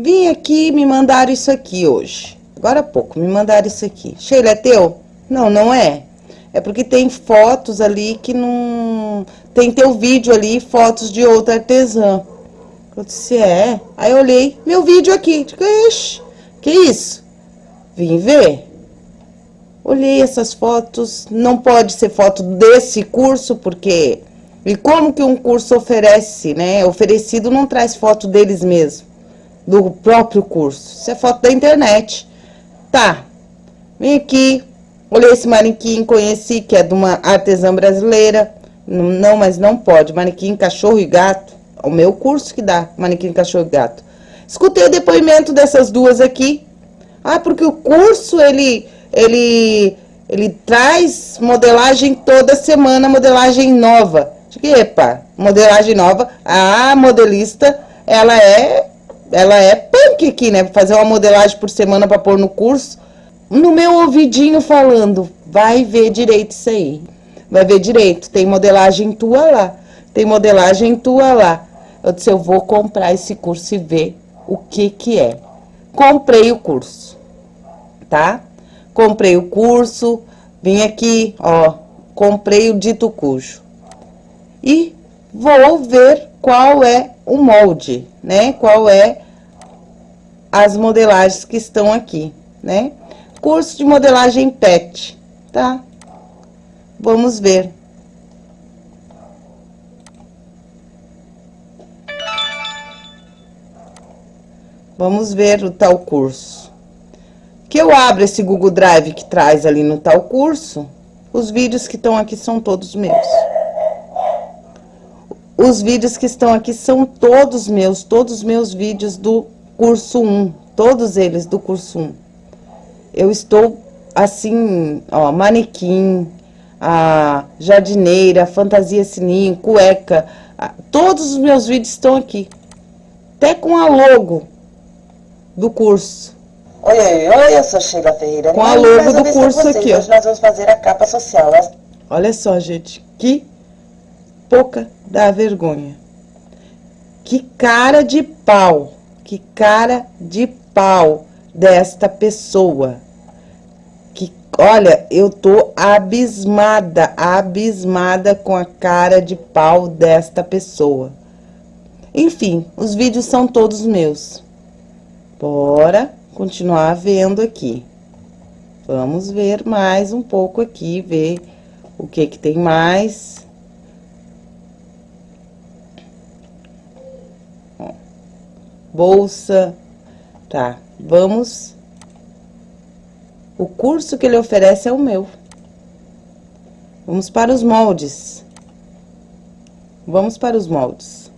Vim aqui me mandaram isso aqui hoje. Agora há pouco, me mandaram isso aqui. Sheila, é teu? Não, não é. É porque tem fotos ali que não... Tem teu vídeo ali, fotos de outra artesã. Eu disse, é. Aí eu olhei, meu vídeo aqui. Ixi, que isso? Vim ver. Olhei essas fotos, não pode ser foto desse curso, porque... E como que um curso oferece, né? Oferecido não traz foto deles mesmo, do próprio curso. Isso é foto da internet. Tá, vim aqui, olhei esse manequim, conheci, que é de uma artesã brasileira. Não, mas não pode, manequim cachorro e gato. É o meu curso que dá, manequim cachorro e gato. Escutei o depoimento dessas duas aqui. Ah, porque o curso, ele ele, ele traz modelagem toda semana, modelagem nova. Epa, modelagem nova, a modelista, ela é, ela é punk aqui, né? Fazer uma modelagem por semana para pôr no curso. No meu ouvidinho falando, vai ver direito isso aí. Vai ver direito, tem modelagem tua lá, tem modelagem tua lá. Eu disse, eu vou comprar esse curso e ver o que que é. Comprei o curso, tá? comprei o curso, vim aqui, ó, comprei o dito cujo. E vou ver qual é o molde, né? Qual é as modelagens que estão aqui, né? Curso de modelagem PET, tá? Vamos ver. Vamos ver o tal curso que eu abro esse Google Drive que traz ali no tal curso, os vídeos que estão aqui são todos meus. Os vídeos que estão aqui são todos meus, todos os meus vídeos do curso 1, todos eles do curso 1. Eu estou assim, ó, manequim, a jardineira, fantasia sininho, cueca, a, todos os meus vídeos estão aqui. Até com a logo do curso. Oi, oi, oi, eu sou Sheila Ferreira. Com a logo do curso aqui, ó. Hoje nós vamos fazer a capa social. Olha só, gente, que pouca da vergonha. Que cara de pau, que cara de pau desta pessoa. Que, olha, eu tô abismada, abismada com a cara de pau desta pessoa. Enfim, os vídeos são todos meus. Bora continuar vendo aqui. Vamos ver mais um pouco aqui, ver o que que tem mais. Bolsa, tá, vamos... O curso que ele oferece é o meu. Vamos para os moldes. Vamos para os moldes.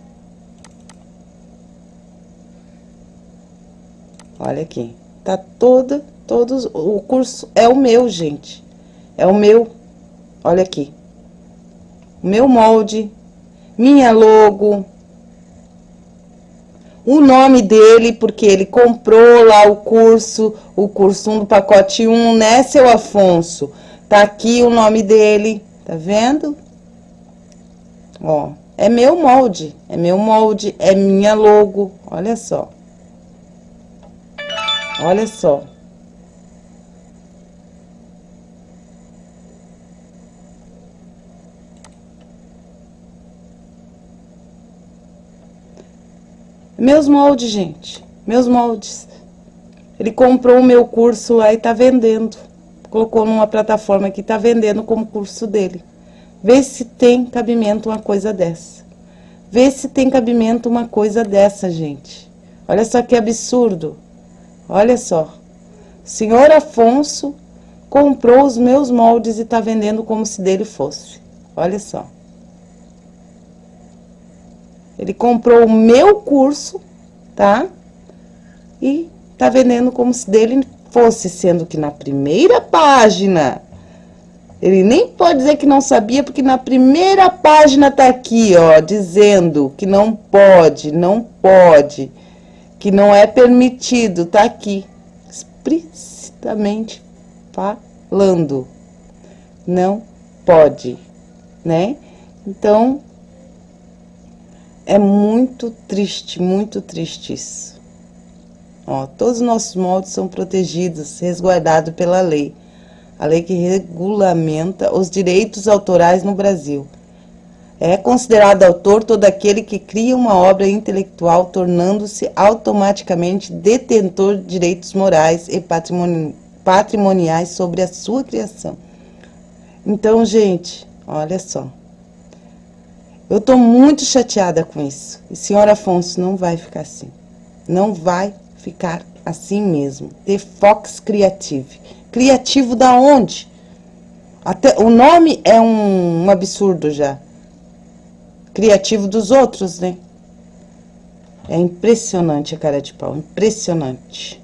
Olha aqui. Tá toda, todos, o curso é o meu, gente. É o meu, olha aqui. Meu molde, minha logo, o nome dele, porque ele comprou lá o curso, o curso 1 do pacote 1, né, seu Afonso? Tá aqui o nome dele, tá vendo? Ó, é meu molde, é meu molde, é minha logo, olha só. Olha só. Meus moldes, gente. Meus moldes. Ele comprou o meu curso lá e tá vendendo. Colocou numa plataforma que tá vendendo como curso dele. Vê se tem cabimento uma coisa dessa. Vê se tem cabimento uma coisa dessa, gente. Olha só que absurdo. Olha só. Senhor Afonso comprou os meus moldes e tá vendendo como se dele fosse. Olha só. Ele comprou o meu curso, tá? E tá vendendo como se dele fosse, sendo que na primeira página... Ele nem pode dizer que não sabia, porque na primeira página tá aqui, ó, dizendo que não pode, não pode que não é permitido, tá aqui, explicitamente falando. Não pode, né? Então, é muito triste, muito triste isso. Ó, todos os nossos moldes são protegidos, resguardados pela lei. A lei que regulamenta os direitos autorais no Brasil. É considerado autor todo aquele que cria uma obra intelectual, tornando-se automaticamente detentor de direitos morais e patrimoni patrimoniais sobre a sua criação. Então, gente, olha só. Eu estou muito chateada com isso. E senhor Afonso, não vai ficar assim. Não vai ficar assim mesmo. The Fox Creative. Criativo da onde? Até, o nome é um, um absurdo já criativo dos outros, né? É impressionante a cara de pau, impressionante.